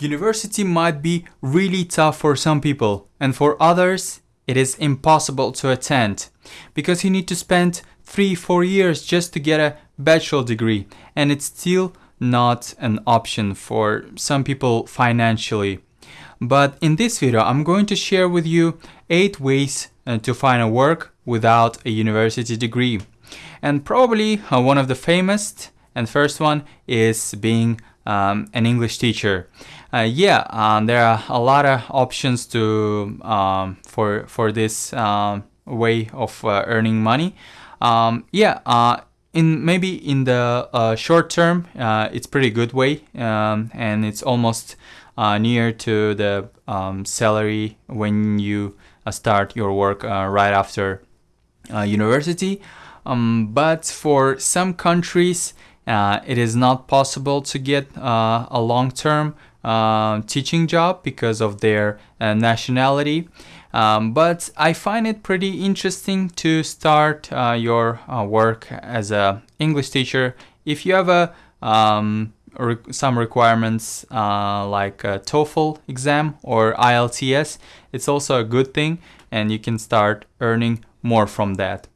University might be really tough for some people, and for others, it is impossible to attend because you need to spend 3 4 years just to get a bachelor degree, and it's still not an option for some people financially. But in this video, I'm going to share with you 8 ways uh, to find a work without a university degree. And probably uh, one of the famous and first one is being um, an English teacher. Uh, yeah, um, there are a lot of options to um, for for this um, way of uh, earning money. Um, yeah, uh, in maybe in the uh, short term, uh, it's pretty good way, um, and it's almost near to the salary when you start your work right after university. but for some countries, it is not possible to get a long-term uh, teaching job because of their uh, nationality. Um, but I find it pretty interesting to start uh, your uh, work as a English teacher if you have a um, some requirements uh, like TOEFL exam or IELTS. It's also a good thing, and you can start earning more from that.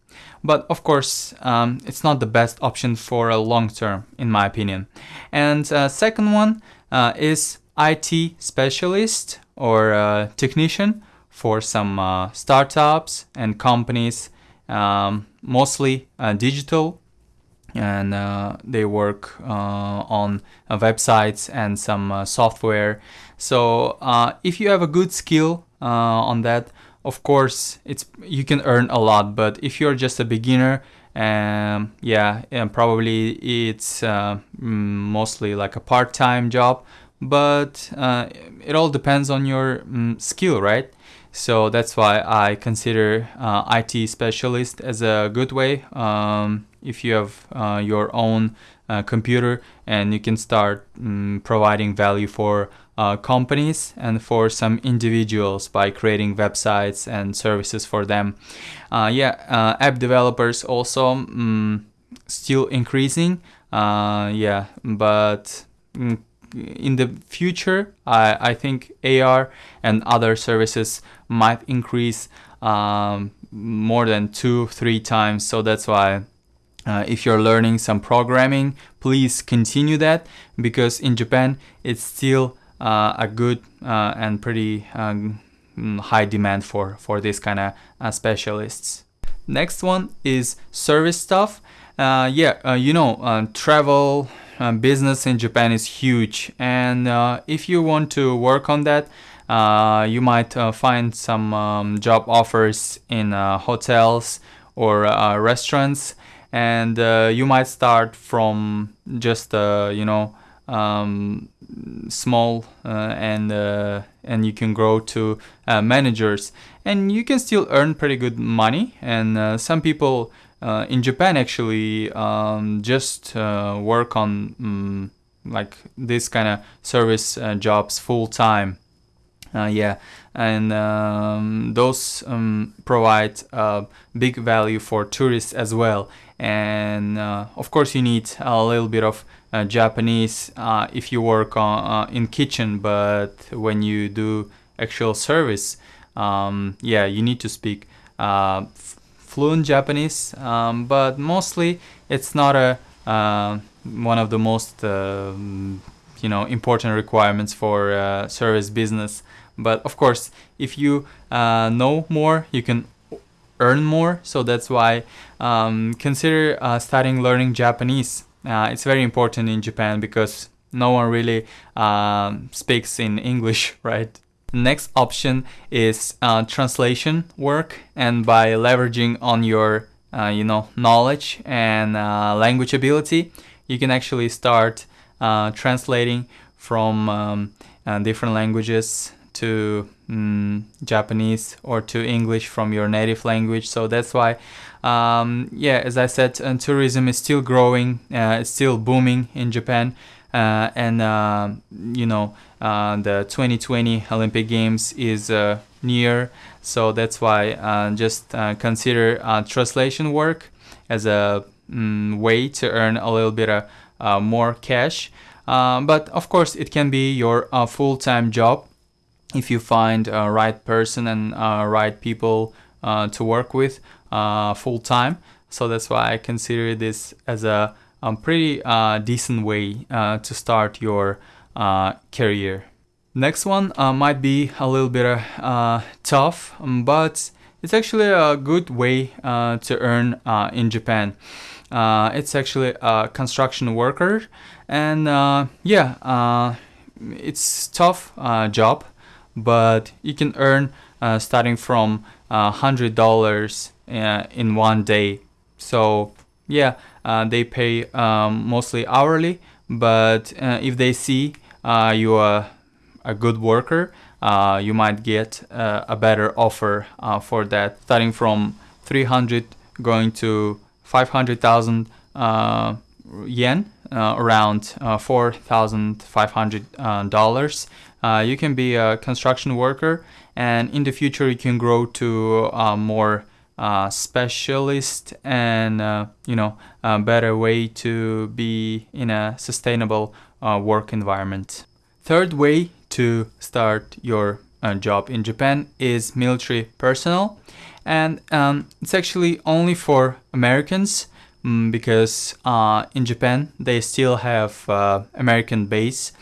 But of course, um, it's not the best option for a long term, in my opinion. And uh, second one uh, is IT specialist or uh, technician for some uh, startups and companies, um, mostly uh, digital, and uh, they work uh, on websites and some software. So if you have a good skill on that, of course, it's you can earn a lot. But if you're just a beginner, um, yeah, and probably it's uh, mostly like a part-time job, but uh, it all depends on your um, skill, right? So that's why I consider uh, IT specialist as a good way. Um, if you have uh, your own uh, computer and you can start um, providing value for uh, companies and for some individuals by creating websites and services for them. Uh, yeah, uh, app developers also um, still increasing. yeah, but mm, in the future, I, I think AR and other services might increase um, more than two, three times. So that's why uh, if you're learning some programming, please continue that because in Japan it's still uh, a good uh, and pretty um, high demand for, for this kind of uh, specialists. Next one is service stuff. Uh, yeah, uh, you know, travel business in Japan is huge and if you want to work on that, uh, you might uh, find some um, job offers in uh, hotels or restaurants and you might start from just you know um, small uh, and uh, and you can grow to uh, managers. And you can still earn pretty good money. And some people in Japan actually um, just work on um, like this kind of service jobs full time uh, yeah, and um, those um, provide big value for tourists as well. And uh, of course, you need a little bit of uh, Japanese uh, if you work on, uh, in kitchen, but when you do actual service, um, yeah, you need to speak fluent Japanese. Um, but mostly, it's not a one of the most you know important requirements for service business but of course if you uh, know more you can earn more. So that's why um, consider uh, starting learning Japanese. Uh, it's very important in Japan because no one really um, speaks in English right? Next option is uh, translation work and by leveraging on your uh, you know knowledge and language ability you can actually start uh, translating from um, uh, different languages to um, Japanese or to English from your native language. So that's why, um, yeah, as I said, uh, tourism is still growing, uh, it's still booming in Japan. Uh, and uh, you know uh, the 2020 Olympic Games is uh, near, so that's why just consider translation work as a um, way to earn a little bit of more cash. Uh, but of course, it can be your uh, full-time job if you find a right person and uh, right people uh, to work with uh, full-time. So that's why I consider this as a, a pretty decent way to start your career. Next one might be a little bit tough, but it's actually a good way uh, to earn uh, in Japan. Uh, it's actually a construction worker, and uh, yeah, uh, it's tough uh, job, but you can earn starting from hundred dollars in one day. So yeah, they pay um, mostly hourly, but if they see you are a good worker, uh, you might get uh, a better offer uh, for that starting from 300 going to 500,000 uh, yen uh, around uh, $4,500 you can be a construction worker and in the future you can grow to a more specialist and you know a better way to be in a sustainable work environment. Third way to start your uh, job in Japan is military personnel and um, it's actually only for Americans um, because uh, in Japan they still have uh, American base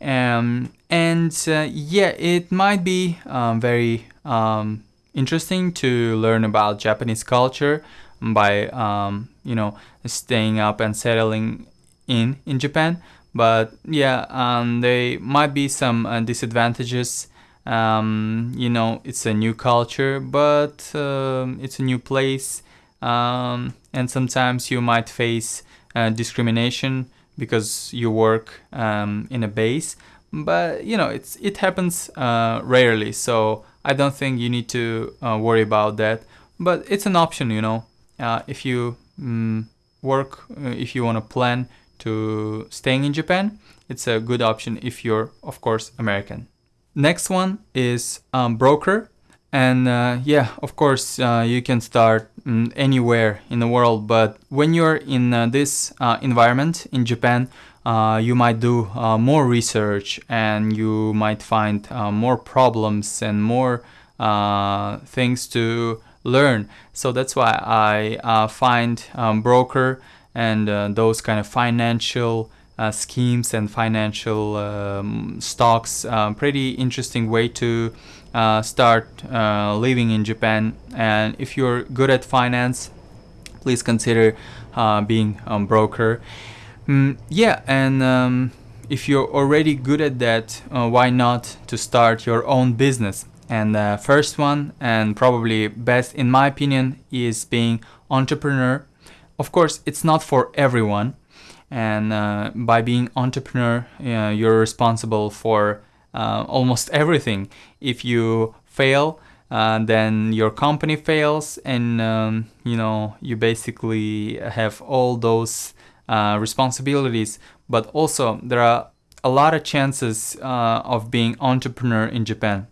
um, and uh, yeah it might be um, very um, interesting to learn about Japanese culture by um, you know staying up and settling in in Japan. But yeah um, there might be some uh, disadvantages. Um, you know it's a new culture but it's a new place. And sometimes you might face uh, discrimination because you work um, in a base but you know it's it happens uh, rarely so I don't think you need to uh, worry about that but it's an option you know uh, if you mm, work if you want to plan to staying in Japan, it's a good option if you're, of course, American. Next one is um, broker. And uh, yeah, of course, uh, you can start um, anywhere in the world, but when you're in uh, this uh, environment in Japan, uh, you might do uh, more research and you might find more problems and more things to learn. So that's why I find um, broker and those kind of financial uh, schemes and financial um, stocks. Uh, pretty interesting way to uh, start uh, living in Japan. And if you're good at finance, please consider uh, being a broker. Mm, yeah, and um, if you're already good at that, why not to start your own business? And the first one, and probably best in my opinion, is being entrepreneur of course, it's not for everyone, and uh, by being entrepreneur, uh, you're responsible for uh, almost everything. If you fail, uh, then your company fails, and um, you know you basically have all those uh, responsibilities. But also, there are a lot of chances uh, of being entrepreneur in Japan.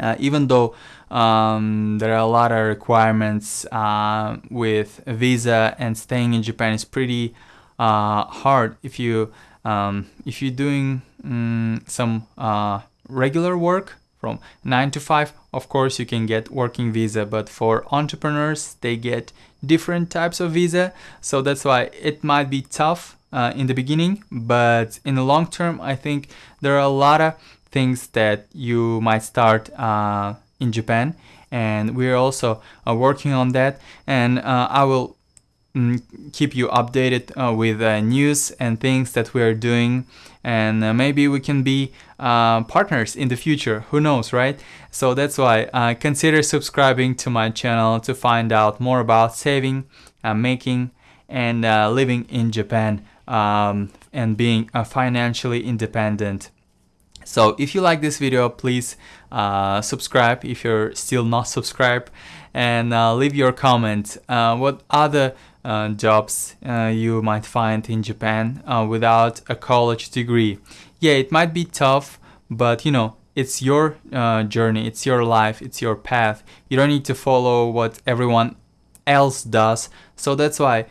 Uh, even though um, there are a lot of requirements uh, with visa and staying in Japan is pretty uh, hard if you um, if you're doing um, some uh, regular work from 9 to 5 of course you can get working visa but for entrepreneurs they get different types of visa. So that's why it might be tough uh, in the beginning but in the long term I think there are a lot of things that you might start uh, in Japan and we're also uh, working on that. And uh, I will keep you updated uh, with uh, news and things that we are doing. And uh, maybe we can be partners in the future. Who knows right? So that's why consider subscribing to my channel to find out more about saving making and living in Japan um, and being financially independent. So if you like this video, please uh, subscribe if you're still not subscribed. And uh, leave your comment. Uh, what other uh, jobs uh, you might find in Japan uh, without a college degree? Yeah, it might be tough, but you know, it's your journey, it's your life, it's your path. You don't need to follow what everyone else does. So that's why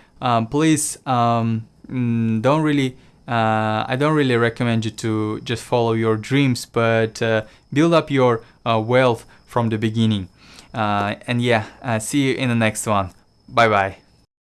please um, mm, don't really uh, I don't really recommend you to just follow your dreams, but uh, build up your uh, wealth from the beginning. Uh, and yeah, uh, see you in the next one. Bye bye.